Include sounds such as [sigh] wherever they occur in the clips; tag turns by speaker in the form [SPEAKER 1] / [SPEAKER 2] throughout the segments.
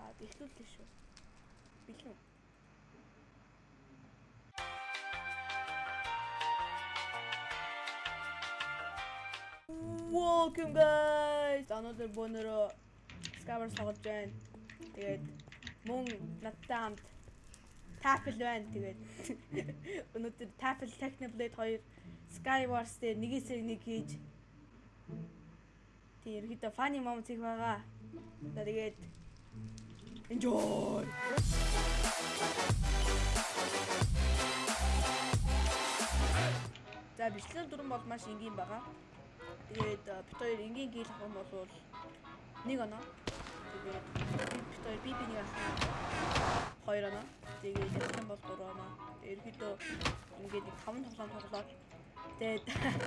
[SPEAKER 1] За эхлүүлээ шүү. Бэлэн. Welcome guys. Another bonero Scaver тоглож байна. Тэгээд мөн надтай хамт Tapel байна. Тэгээд өнөөдөр Tapel Technoblade 2 Skywars дээр нэгээс нэг хийж тийм ерөөдөө funny moments их байгаа. Тэгээд enjoy. За бичлэн дүрэн бол маш энгийн байгаа. Тэгээд бит хоёр энгийн гeel авах юм бол нэг оноо. Тэгээд бит хоёр би би нэг авах. Хоёр оноо. Тэгээд ялсан бол гурван оноо. Ерөөдөө ингээд нэг таван тоглоом тоглоод тэгээд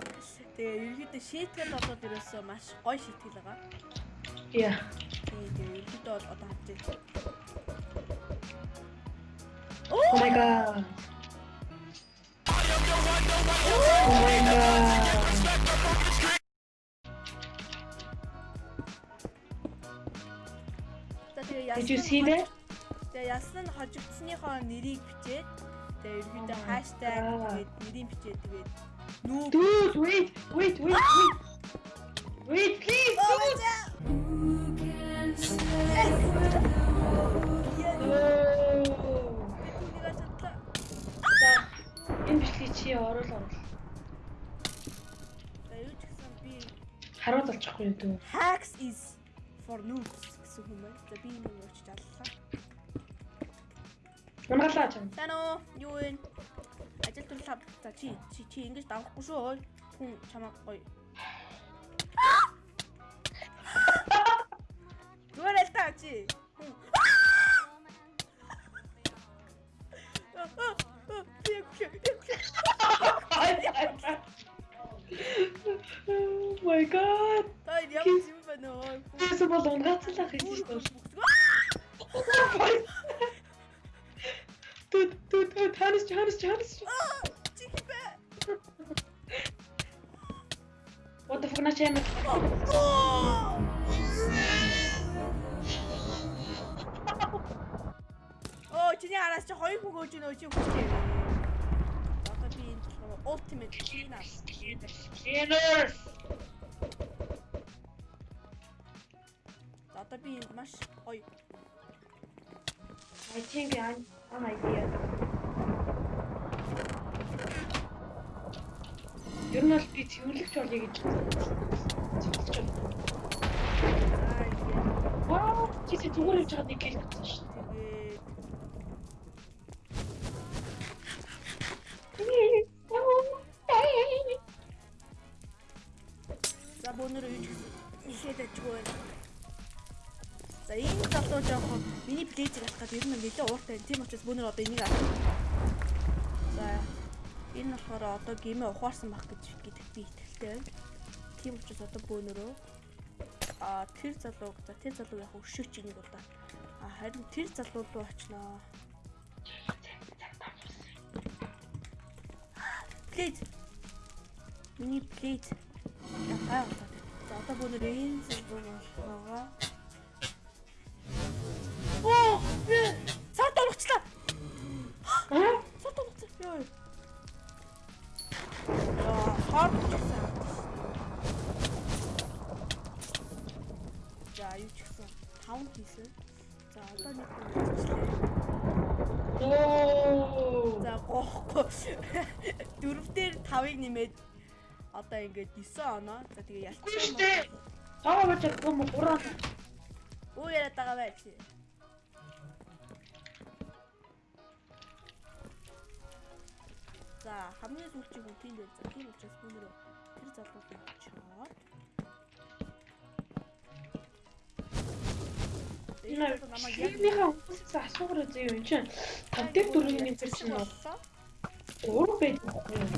[SPEAKER 1] [laughs] тэгээд ерөөдөө шийтгэл болоод ерөөсөө маш гоё шийтгэл байгаа.
[SPEAKER 2] Yeah.
[SPEAKER 1] Тэгээд ерөөдөө бол одоо хавчээ.
[SPEAKER 2] Oh my god. Oh my god.
[SPEAKER 1] Тэгээ
[SPEAKER 2] Did you see that?
[SPEAKER 1] Тэгээ ялсан нь хожигдсныхоо нэрийг бичээд тэгээ ерөөдөө
[SPEAKER 2] Oh
[SPEAKER 1] хаштаг
[SPEAKER 2] God.
[SPEAKER 1] тэгээд нэрийг бичээд тэгээд
[SPEAKER 2] Dude, wait, wait, wait, wait. Wait, please, бичлэгийг чи оруул оруул.
[SPEAKER 1] За юу ч гэсэн би
[SPEAKER 2] Харуул олчихгүй юу дүү.
[SPEAKER 1] hacks is for noobs гэсэн юм байна. За би энэ өгч аллаа.
[SPEAKER 2] Унгалаа чам.
[SPEAKER 1] Тано юу вэ? Ажил төрөл хав. За чи чи чи ингэж давахгүй шүү. Хүн чамаа гоё. [gasps] Зүгээр л таа чи.
[SPEAKER 2] Дуд дуд дуд танис танис танис.
[SPEAKER 1] Чих бэ.
[SPEAKER 2] What the fuck на чам.
[SPEAKER 1] Оо чиний араас чи хоёр хүн өгч нөө чи хүчтэй. Одоо би энэ ultimate cleaner.
[SPEAKER 2] Cleaners.
[SPEAKER 1] За, Одоо би энд маш гоё.
[SPEAKER 2] I think I'm an idea. Ер нь бол би цэвэрлэгч болъё гэж цэвэрлэгч бол. Вау, чи зүгээр явж байгаа нэг гэл гэсэн шүү дээ.
[SPEAKER 1] за бөөнөр юу ч ихээд ажгүй байна. За энэ залуу жоохон миний плейзер авах гэдэг ер нь нэлээд ууртай. Тийм учраас бөөнөр одоо энийг авах. За энэ болохоор одоо гимээ ухаарсан байх гэж гэдэгт би итгэлтэй байна. Тийм учраас одоо бөөнөрөө а тэр залууг за тэр залуу яг өшөөч энийг да. А харин тэр залуу руу очноо. Плейз. Миний плейз. Яхаа. За одоо бөөнөр энэ залуу болгоо. За, гоохгүй. [laughs] Дөрөвдөр 5-ыг нэмээд одоо ингээд 9 оноо. За, тэгээ ялцсан.
[SPEAKER 2] Таа бач юм гураа.
[SPEAKER 1] Юу яриад байгаа вэ чи? За, хамгийн сүүлчийн хүн тийм дээр. За, тийм учраас бүүнөрөө тэр залууг очоод намайг
[SPEAKER 2] хүмүүсээс асуугаар үзье юм чинь. Дээр дөрвийн нэг чинь бол
[SPEAKER 1] боллоо.
[SPEAKER 2] уур байдаг байхгүй юу?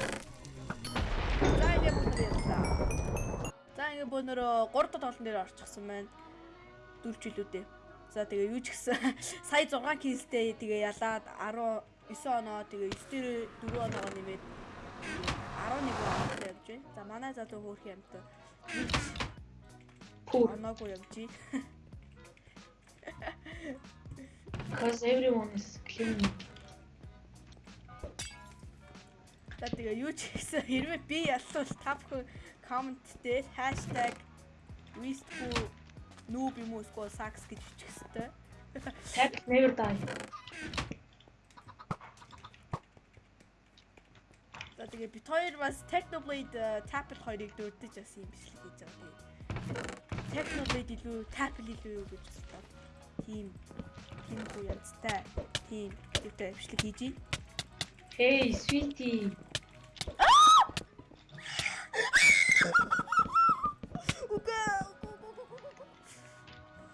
[SPEAKER 1] За, бүүнөр ярьлаа. За, ингээд бүүнөрөө 3 дахь тоглолтын дээр орчихсан байна. 4 жилүүдээ. За, тэгээ юу ч гэсэн [laughs] сая 6 киллтэй тэгээ ялаад 19 оноо тэгээ 9 дээр 4 оноо нэмээд 11 оноотой явж байна. За, манай залуу хөөрхөн амт
[SPEAKER 2] Пүү.
[SPEAKER 1] оноогүй явж байна. [laughs]
[SPEAKER 2] Because everyone is clean.
[SPEAKER 1] За тэгээ юу ч гэсэн хэрвээ би яллал та бүхэн коммент дээр wistful noob юм уу эсвэл sax гэж бичих хэвээр.
[SPEAKER 2] Tap never die.
[SPEAKER 1] За тэгээ бит хоёр бас Technoblade Tapel хоёрыг дурдж бас юм бичлэг хийж байгаа. Technoblade илүү Tapel илүү юу гэж бодлоо. Тим тим хүү янзтай. Тим гэдэг бичлэг хийж байна.
[SPEAKER 2] Hey, sweetie.
[SPEAKER 1] Үгүй.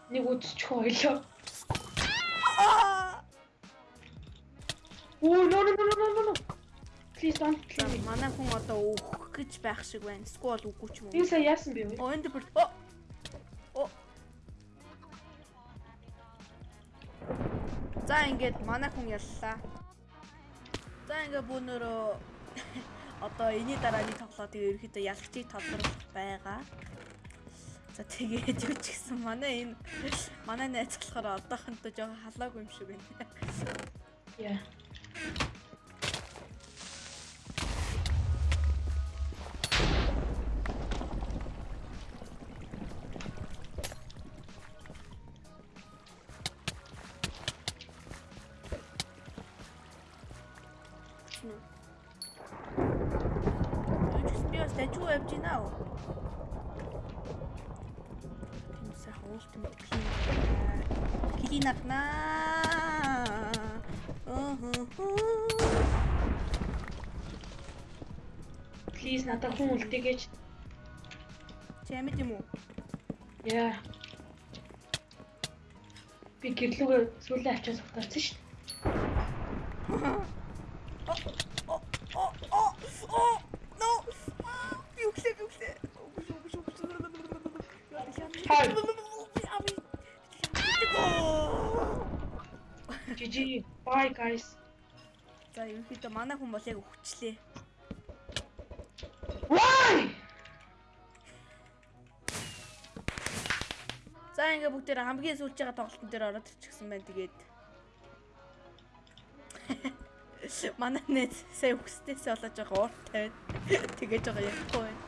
[SPEAKER 2] Нэг үдчих ойлоо. Oh, no, no, no, no, no, no. Please don't kill me.
[SPEAKER 1] манай хүн одоо өөх гэж байх шиг байна. Эсвэл үгүй ч юм уу.
[SPEAKER 2] Энэ сая яасан бэ?
[SPEAKER 1] Оо энэ бүр оо. Оо. За ингээд манай хүн яллаа. За ингээд бүүнөрөө [laughs] одоо энэний дараа нэг тоглоотыг ерөөхдөө ялгчийг тодруулах байгаа. За тэгээд юу ч гэсэн манай энэ [laughs] манай найз болохоор одоохондоо жоохон халаагүй юм шиг байна.
[SPEAKER 2] Яа.
[SPEAKER 1] Тийм сайхан ультимейт клин. Клин апнаа. Оо.
[SPEAKER 2] Please надад хүн үлдээгэж.
[SPEAKER 1] Чамд юм уу?
[SPEAKER 2] Яа. Би гэрлүүгээ сүүлээ авчаад сухтаарсан шүү.
[SPEAKER 1] О о о о no. Юу глээ юу глээ.
[SPEAKER 2] Хай. GG. Bye guys.
[SPEAKER 1] За ерөнхийдөө манай хүн бол яг өвчлээ.
[SPEAKER 2] Why?
[SPEAKER 1] За ингээ бүгдээр хамгийн сүүлж байгаа тоглолтын дээр ороод ирчихсэн байна тэгээд. [laughs] Манай нэт сая өгсдөөсөө болоод байгаа ууртай байна. [laughs] Тэгэж байгаа ярихгүй байна.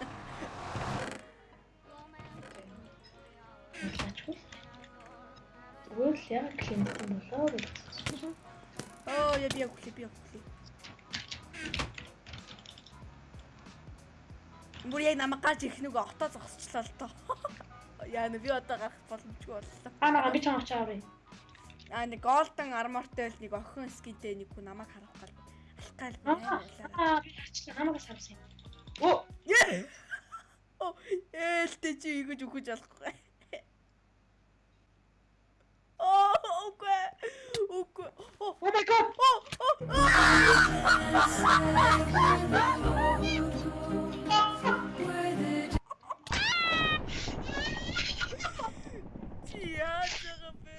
[SPEAKER 1] Би яг үхлээ би яг үхлээ. Бүр яг намайг гарч ирэх нүг отоо зогсчлаа л тоо. [laughs] Яа нэ би одоо гарах боломжгүй боллоо.
[SPEAKER 2] Аа наа би чамаач авъя.
[SPEAKER 1] Аа нэг голден армортой л нэг охин скинтэй нэг хүн намайг харах гал алхаал
[SPEAKER 2] Аа би харчлаа намайг савсан. Оо,
[SPEAKER 1] Оо ээлтэй чи ийгэж үхэж болохгүй. Оо үгүй. Үгүй.
[SPEAKER 2] Oh my god.
[SPEAKER 1] яаж байгаа бэ?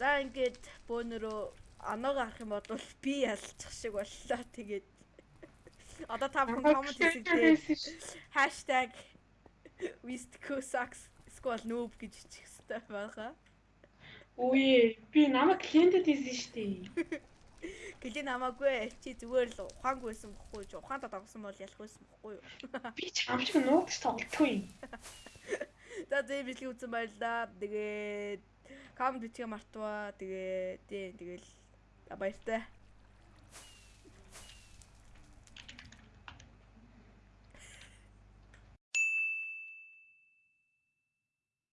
[SPEAKER 1] За ингээд бөөнөрөө оноог харах юм бол би ялчих шиг боллоо. Тэгээд одоо та бүхэн коммент хийсэгдээ хаштаг #wistcosax сквал noob гэж бичих хэрэгтэй байгаа.
[SPEAKER 2] Үе, би намайг клиентэд хийсэн шүү дээ.
[SPEAKER 1] Гэлээ намаагүй чи зүгээр л ухаангүй байсан бохгүй чи ухаантаа дагсан бол ялах байсан бохгүй юу. [laughs]
[SPEAKER 2] Би ч ам шиг нуугч тоглохгүй. [laughs]
[SPEAKER 1] За зэ бичлэг үзсэн баярлаа. Тэгээд коммент бичих мартваа. Тэгээд тийм тэгэл баяртай.